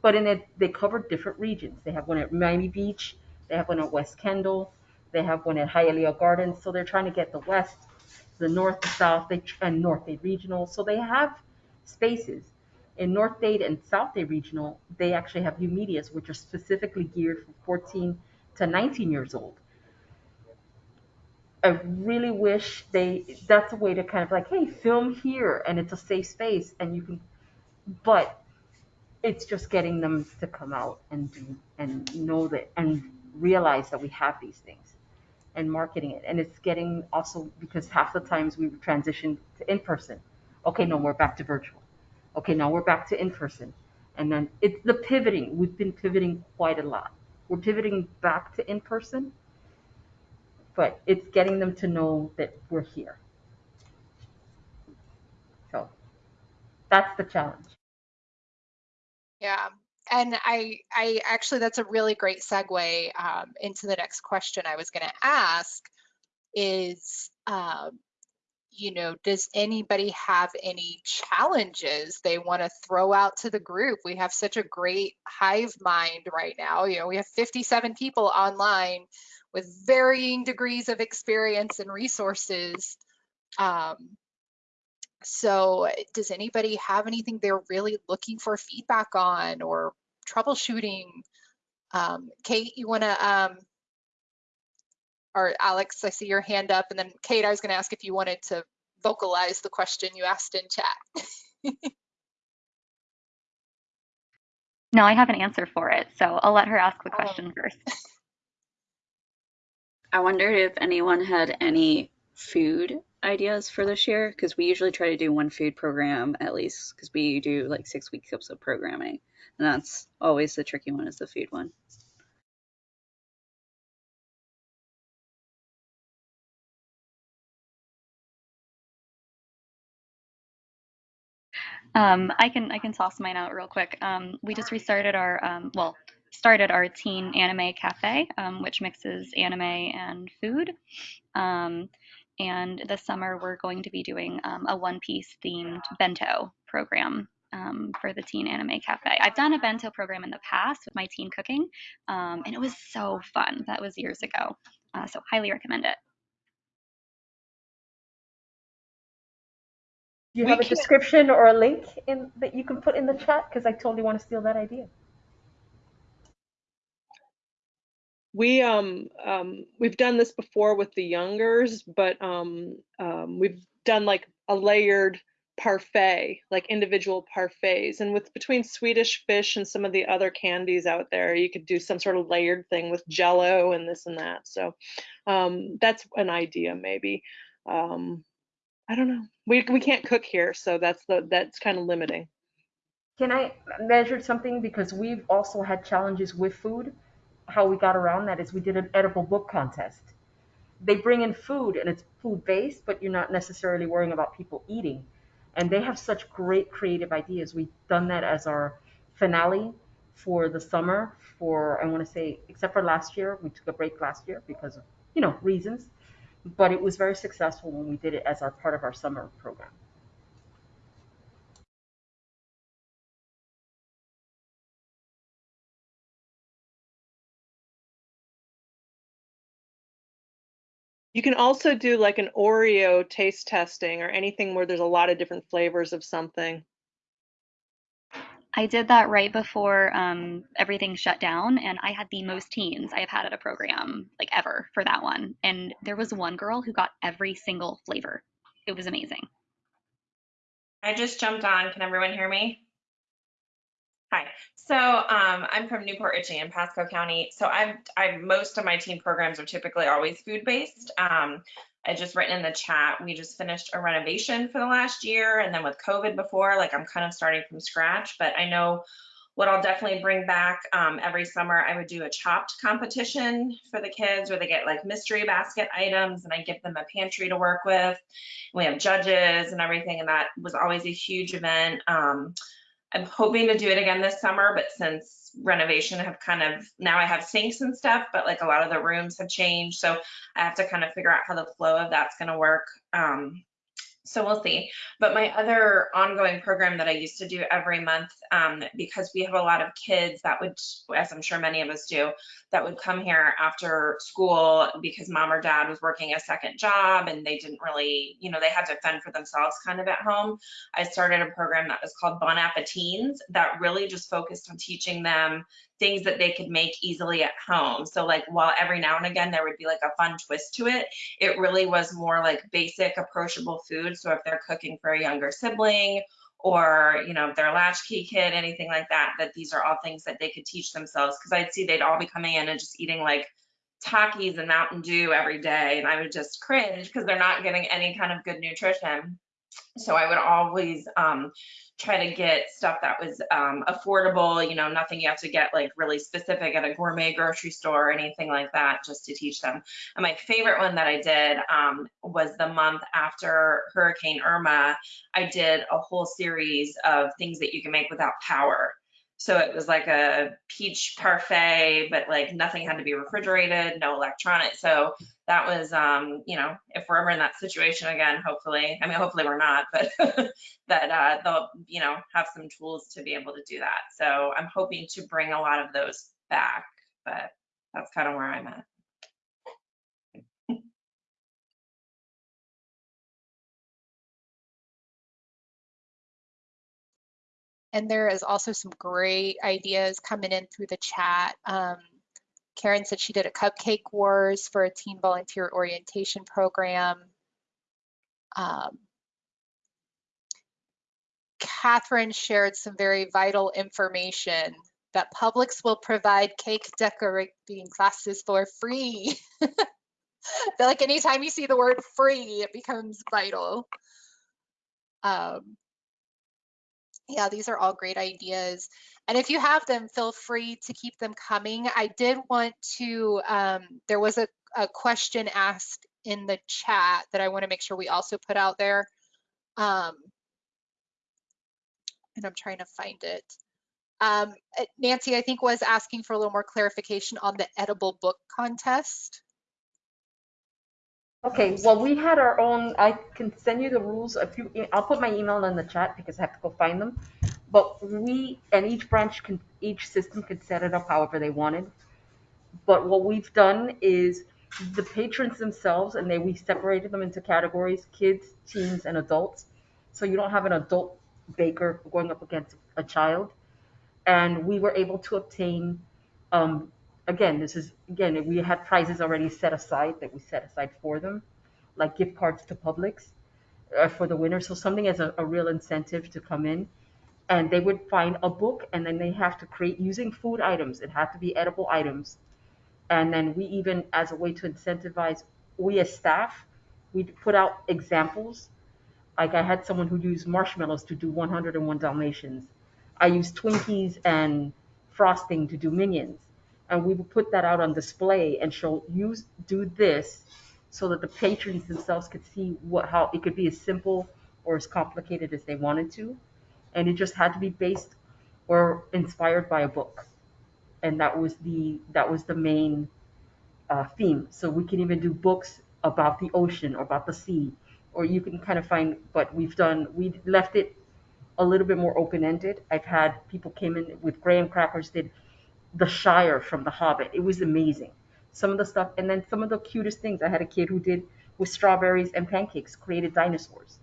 but in it, they cover different regions. They have one at Miami Beach, they have one at West Kendall, they have one at Hialeah Gardens. So they're trying to get the West, the North, the South, they, and North Dade Regional. So they have spaces. In North Dade and South Dade Regional, they actually have YOUmedias, which are specifically geared for 14 to 19 years old. I really wish they that's a way to kind of like, hey, film here and it's a safe space and you can but it's just getting them to come out and do and know that and realize that we have these things and marketing it. And it's getting also because half the times we transition to in person. Okay, no, we're back to virtual. Okay, now we're back to in person. And then it's the pivoting. We've been pivoting quite a lot. We're pivoting back to in person but it's getting them to know that we're here. So that's the challenge. Yeah. And I, I actually, that's a really great segue um, into the next question I was going to ask is, um, you know, does anybody have any challenges they want to throw out to the group? We have such a great hive mind right now. You know, we have 57 people online with varying degrees of experience and resources. Um, so does anybody have anything they're really looking for feedback on or troubleshooting? Um, Kate, you want to, um, or Alex, I see your hand up. And then Kate, I was going to ask if you wanted to vocalize the question you asked in chat. No, I have an answer for it, so I'll let her ask the question first. I wondered if anyone had any food ideas for this year because we usually try to do one food program at least because we do like six weeks of programming and that's always the tricky one is the food one Um, I can I can toss mine out real quick. Um, we just restarted our um, well started our teen anime cafe, um, which mixes anime and food. Um, and this summer we're going to be doing um, a One Piece themed bento program um, for the teen anime cafe. I've done a bento program in the past with my teen cooking, um, and it was so fun. That was years ago, uh, so highly recommend it. Do you We have a can't- description or a link in that you can put in the chat? Because I totally want to steal that idea. We um um we've done this before with the youngers, but um um we've done like a layered parfait, like individual parfaits. And with between Swedish fish and some of the other candies out there, you could do some sort of layered thing with jello and this and that. So um, that's an idea maybe. Um, I don't know. We, we can't cook here, so that's the that's kind of limiting. Can I measure something? Because we've also had challenges with food. How we got around that is we did an edible book contest. They bring in food and it's food based, but you're not necessarily worrying about people eating. And they have such great creative ideas. We've done that as our finale for the summer for I want to say except for last year, we took a break last year because of, you know, reasons. But it was very successful when we did it as our part of our summer program. You can also do like an Oreo taste testing or anything where there's a lot of different flavors of something. I did that right before um, everything shut down, and I had the most teens I have had at a program like ever for that one. And there was one girl who got every single flavor. It was amazing. I just jumped on. Can everyone hear me? Hi. So um, I'm from New Port Richey in Pasco County. So I've, I most of my team programs are typically always food based. Um, I just written in the chat. We just finished a renovation for the last year, and then with COVID before, like I'm kind of starting from scratch. But I know what I'll definitely bring back um, every summer. I would do a chopped competition for the kids, where they get like mystery basket items, and I give them a pantry to work with. We have judges and everything, and that was always a huge event. Um, I'm hoping to do it again this summer, but since renovation have kind of now I have sinks and stuff, but like a lot of the rooms have changed. So I have to kind of figure out how the flow of that's going to work. Um, so we'll see. But my other ongoing program that I used to do every month, um, because we have a lot of kids that would, as I'm sure many of us do, that would come here after school because mom or dad was working a second job and they didn't really, you know, they had to fend for themselves kind of at home. I started a program that was called Bon Appetines that really just focused on teaching them things that they could make easily at home. So like while every now and again there would be like a fun twist to it, it really was more like basic approachable food. So if they're cooking for a younger sibling or you know their latchkey kid, anything like that, that these are all things that they could teach themselves. Because I'd see they'd all be coming in and just eating like Takis and Mountain Dew every day, and I would just cringe because they're not getting any kind of good nutrition. So I would always um, try to get stuff that was um, affordable, you know, nothing you have to get like really specific at a gourmet grocery store or anything like that, just to teach them. And my favorite one that I did um, was the month after Hurricane Irma. I did a whole series of things that you can make without power. So it was like a peach parfait, but like nothing had to be refrigerated, no electronic. So that was, um, you know, if we're ever in that situation again, hopefully, I mean, hopefully we're not, but that uh, they'll, you know, have some tools to be able to do that. So I'm hoping to bring a lot of those back, but that's kind of where I'm at. And there is also some great ideas coming in through the chat. Um, Karen said she did a cupcake wars for a teen volunteer orientation program. Um, Catherine shared some very vital information that Publix will provide cake decorating classes for free. I feel like anytime you see the word free, it becomes vital. Um, yeah, these are all great ideas. And if you have them, feel free to keep them coming. I did want to, um, there was a, a, question asked in the chat that I want to make sure we also put out there. Um, and I'm trying to find it. Um, Nancy, I think was asking for a little more clarification on the edible book contest. Okay, well, we had our own, I can send you the rules. If you, I'll put my email in the chat because I have to go find them. But we, and each branch can, each system could set it up however they wanted. But what we've done is the patrons themselves, and they, we separated them into categories, kids, teens, and adults. So you don't have an adult baker going up against a child. And we were able to obtain um, again, this is again we had prizes already set aside that we set aside for them, like gift cards to Publix. uh, for the winter. So something as a, a real incentive to come in. And they would find a book and then they have to create using food items. It had to be edible items. And then we even, as a way to incentivize, we as staff, we put out examples. Like I had someone who used marshmallows to do 101 Dalmatians. I used Twinkies and frosting to do Minions. And we would put that out on display and show, use, do this so that the patrons themselves could see what, how it could be as simple or as complicated as they wanted to. And it just had to be based or inspired by a book. And that was the that was the main uh, theme. So we can even do books about the ocean or about the sea. Or you can kind of find but we've done we left it a little bit more open-ended. I've had people came in with graham crackers did the shire from the hobbit it was amazing some of the stuff and then some of the cutest things i had a kid who did with strawberries and pancakes created dinosaurs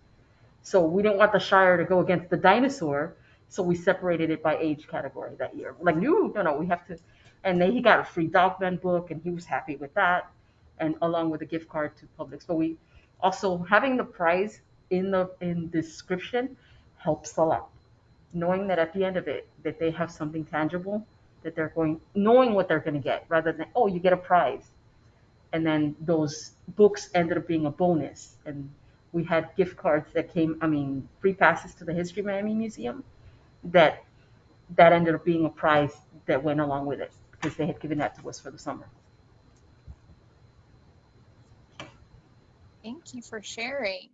so we didn't want the Shire to go against the dinosaur, so we separated it by age category that year. Like, no, no, no, we have to. And then he got a free Dogman book, and he was happy with that, and along with a gift card to Publix. But we also having the prize in the in description helps a lot. Knowing that at the end of it, that they have something tangible that they're going, knowing what they're going to get, rather than oh, you get a prize, and then those books ended up being a bonus, and we had gift cards that came, I mean, free passes to the History Miami Museum that that ended up being a prize that went along with it because they had given that to us for the summer. Thank you for sharing.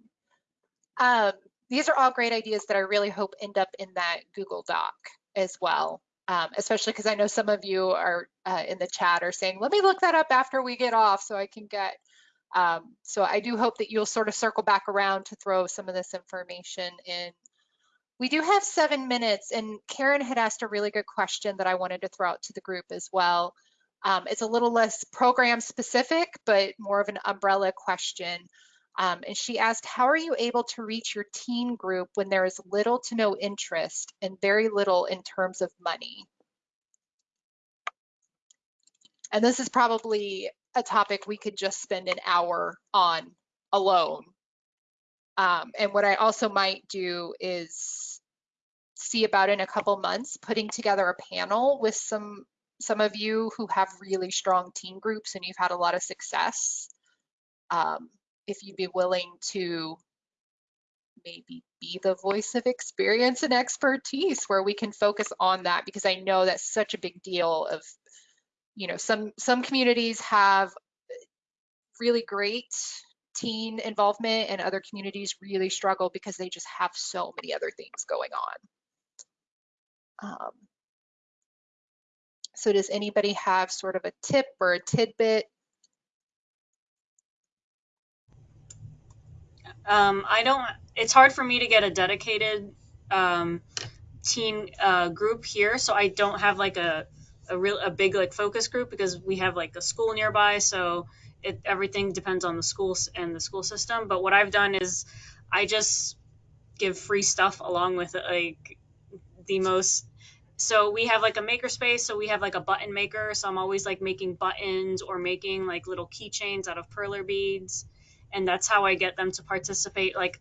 Um, these are all great ideas that I really hope end up in that Google Doc as well, um, especially because I know some of you are uh, in the chat are saying, let me look that up after we get off so I can get um, so I do hope that you'll sort of circle back around to throw some of this information in. We do have seven minutes and Karen had asked a really good question that I wanted to throw out to the group as well. Um, it's a little less program specific, but more of an umbrella question. Um, and she asked, how are you able to reach your teen group when there is little to no interest and very little in terms of money? And this is probably a topic we could just spend an hour on alone. Um, and what I also might do is see about in a couple months putting together a panel with some some of you who have really strong team groups and you've had a lot of success. Um, if you'd be willing to maybe be the voice of experience and expertise where we can focus on that because I know that's such a big deal of you know, some some communities have really great teen involvement and other communities really struggle because they just have so many other things going on. Um, so does anybody have sort of a tip or a tidbit? Um, I don't, it's hard for me to get a dedicated um, teen uh, group here, so I don't have like a, a real a big like focus group because we have like a school nearby so it everything depends on the schools and the school system. But what i've done is i just give free stuff along with like the most so we have like a maker space so we have like a button maker. So i'm always like making buttons or making like little keychains out of perler beads and that's how i get them to participate like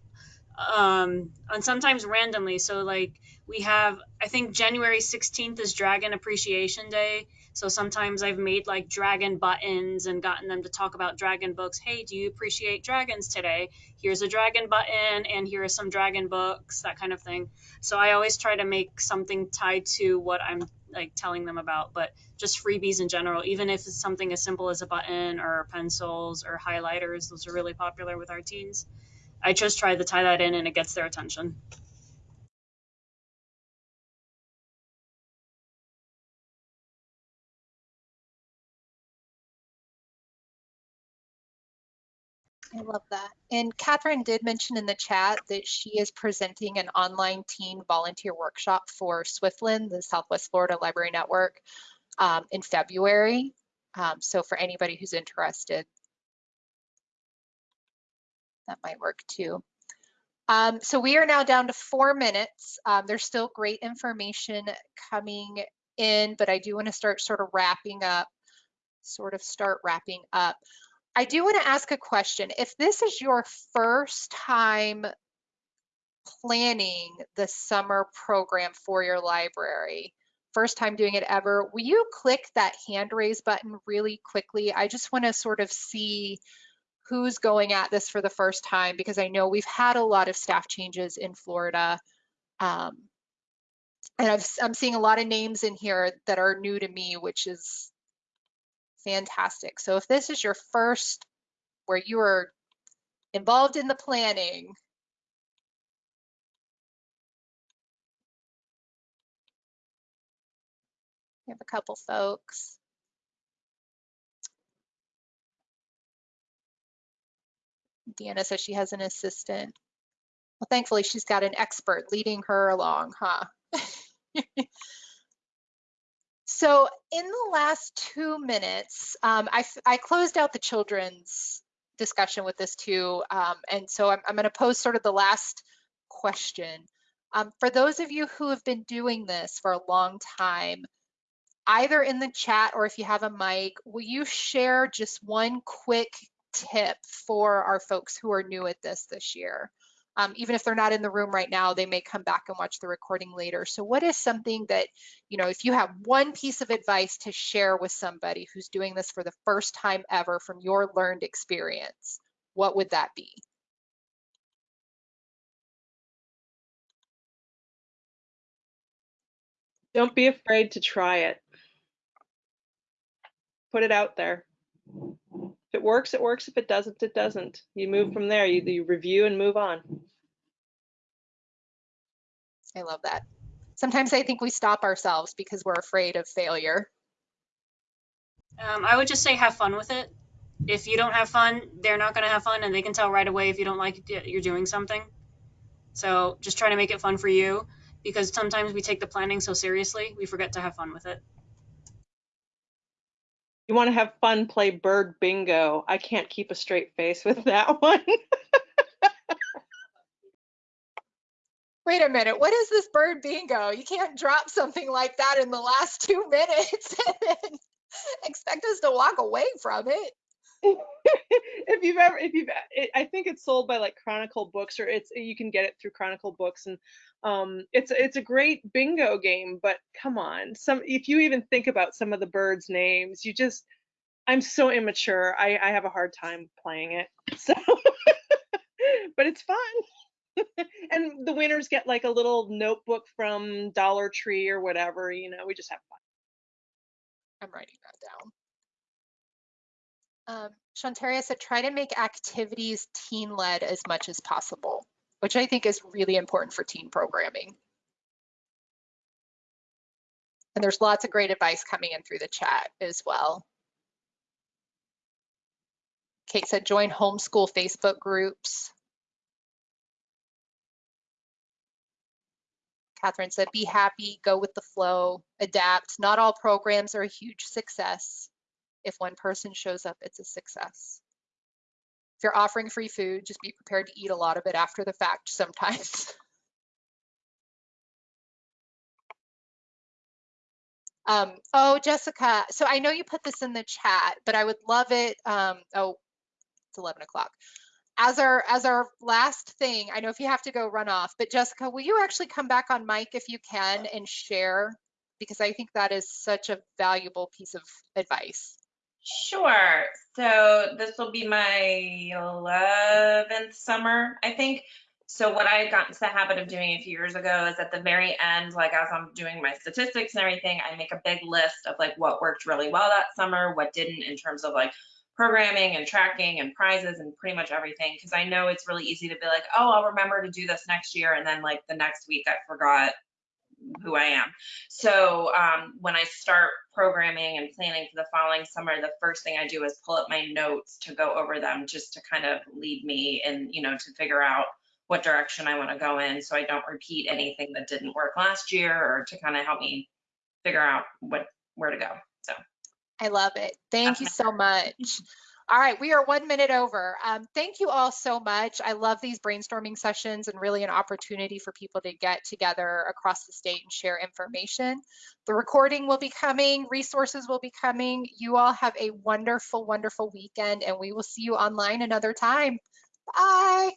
um and sometimes randomly. So like we have i think january 16th is dragon appreciation day. So sometimes i've made like dragon buttons and gotten them to talk about dragon books. Hey do you appreciate dragons today? Here's a dragon button and here are some dragon books that kind of thing. So i always try to make something tied to what i'm like telling them about. But just freebies in general even if it's something as simple as a button or pencils or highlighters those are really popular with our teens I just try to tie that in and it gets their attention. I love that. And Catherine did mention in the chat that she is presenting an online teen volunteer workshop for Swiftland, the Southwest Florida Library Network, um, in February. Um, so for anybody who's interested, that might work too. Um, so we are now down to four minutes. Um, there's still great information coming in, but I do want to start sort of wrapping up, sort of start wrapping up. I do want to ask a question. If this is your first time planning the summer program for your library. First time doing it ever. Will you click that hand raise button really quickly? I just want to sort of see who's going at this for the first time because I know we've had a lot of staff changes in Florida. Um, and I've, I'm seeing a lot of names in here that are new to me, which is fantastic. So if this is your first where you are involved in the planning, we have a couple folks. Deanna says she has an assistant. Well, thankfully she's got an expert leading her along, huh? so in the last two minutes, um, I, I closed out the children's discussion with this too. Um, and so I'm, I'm going to pose sort of the last question. Um, for those of you who have been doing this for a long time, either in the chat or if you have a mic, will you share just one quick tip for our folks who are new at this this year? Um, even if they're not in the room right now, they may come back and watch the recording later. So what is something that, you know, if you have one piece of advice to share with somebody who's doing this for the first time ever from your learned experience, what would that be? Don't be afraid to try it. Put it out there. If it works, it works. If it doesn't, it doesn't. You move from there. You, you review and move on. I love that. Sometimes I think we stop ourselves because we're afraid of failure. Um, I would just say have fun with it. If you don't have fun, they're not going to have fun, and they can tell right away if you don't like it, you're doing something. So just try to make it fun for you because sometimes we take the planning so seriously, we forget to have fun with it. You want to have fun, play bird bingo. I can't keep a straight face with that one. Wait a minute, what is this bird bingo? You can't drop something like that in the last two minutes and expect us to walk away from it. if you've ever, if you've, it, I think it's sold by like Chronicle Books, or it's you can get it through Chronicle Books, and um, it's it's a great bingo game. But come on, some if you even think about some of the birds' names, you just, I'm so immature. I I have a hard time playing it. So, but it's fun. and the winners get like a little notebook from Dollar Tree or whatever. You know, we just have fun. I'm writing that down. Um, Shantaria said, try to make activities teen-led as much as possible, which I think is really important for teen programming. And there's lots of great advice coming in through the chat as well. Kate said, join homeschool Facebook groups. Catherine said, be happy, go with the flow, adapt. Not all programs are a huge success. If one person shows up, it's a success. If you're offering free food, just be prepared to eat a lot of it after the fact sometimes. um, oh, Jessica, so I know you put this in the chat, but I would love it. Um, oh, it's 11 o'clock as our as our last thing, I know if you have to go run off, but Jessica, will you actually come back on mic if you can and share? Because I think that is such a valuable piece of advice. Sure. So this will be my 11th summer, I think. So what I got into the habit of doing a few years ago is at the very end, like as I'm doing my statistics and everything, I make a big list of like what worked really well that summer, what didn't in terms of like programming and tracking and prizes and pretty much everything because I know it's really easy to be like, oh, I'll remember to do this next year. And then like the next week I forgot who I am. So um, when I start programming and planning for the following summer, the first thing I do is pull up my notes to go over them just to kind of lead me and, you know, to figure out what direction I want to go in so I don't repeat anything that didn't work last year or to kind of help me figure out what where to go. So I love it. Thank you so much. All right, we are one minute over. Um, thank you all so much. I love these brainstorming sessions and really an opportunity for people to get together across the state and share information. The recording will be coming, resources will be coming. You all have a wonderful, wonderful weekend and we will see you online another time. Bye.